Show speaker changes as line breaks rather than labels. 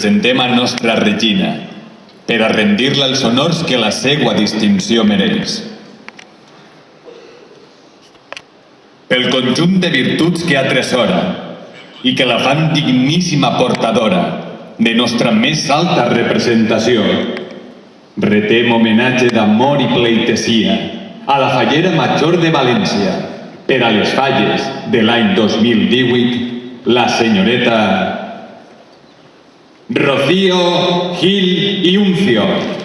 presentem a nostra Regina per a rendir-la els honors que la seva distinció mereix. Pel conjunt de virtuts que atresora i que la fan digníssima portadora de nostra més alta representació, retem homenatge d'amor i pleitesia a la Fallera Major de València per a les falles de l'any 2018, la senyoreta Rocío Gil y Uncio.